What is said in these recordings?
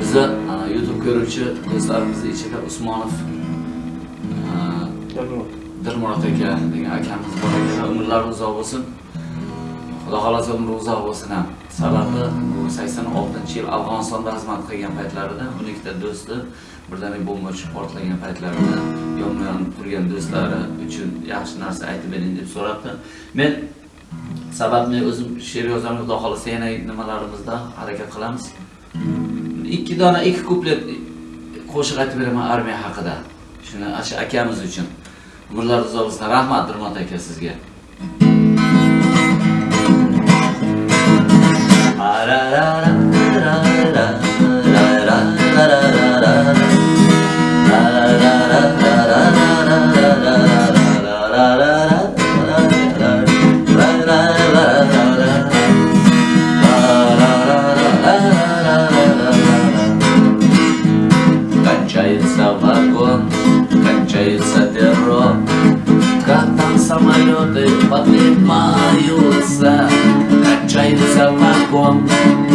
bizni e, youtube ko'ruvchi do'stlarimizni ichida usmonov e, dirmurod aka degan akamiz bor ekan umrlari uzoq bo'lsin. Xudo xohlasa umri uzoq bo'lsin ham. Sababi bu 86 yil afg'onistonda xizmat qilgan paytlarida o'n ikkita do'sti birdaniga bomba tushib portlagan paytlarida yonma yon turgan do'stlari uchun yaxshi narsa aytib bering deb so'rabdi. Men sababni o'zim she'r yozaman xudo xohlasa yana nimalarimizda harakat qilamiz ikki dona ikki kuplet qo'shiq aytib beraman armiya haqida. Shuni shu akamiz uchun. Umrlar uzoq bo'lsin rahmat dirmot aka sizga. Самолеты поднимаются, Кончается вагон,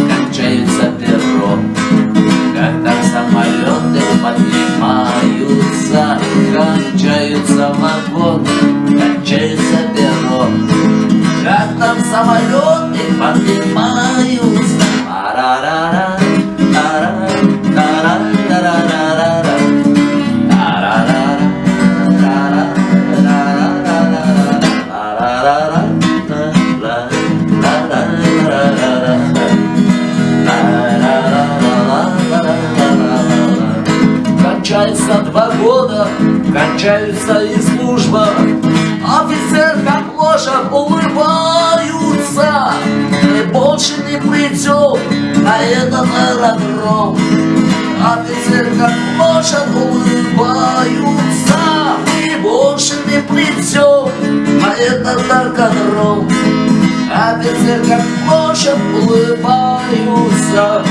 кончается перрон, Как там самолеты поднимаются, Кончается вагон, кончается перрон, Как там самолеты поднимаются, Кончается два года, кончается и служба. Офицер как лошадь улыбаются. И больше не придет на этот аэродром. Офицер как лошадь улыбаются. И больше не придет на этот наркодром. Офицер как лошадь улыбаются